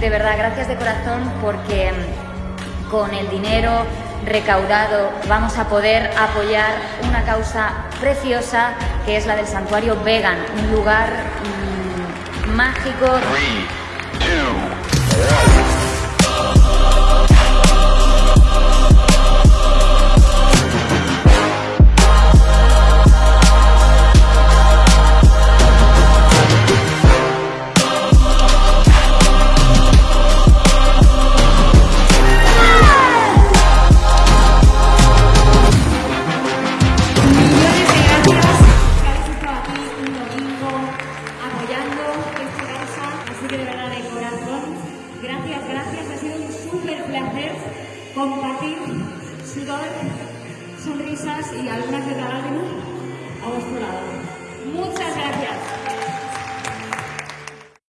de verdad, gracias de corazón porque mm, con el dinero recaudado vamos a poder apoyar una causa preciosa que es la del santuario vegan, un lugar mmm, mágico. De verdad, de corazón, gracias, gracias. Ha sido un súper placer compartir sudor, sonrisas y algunas de lágrimas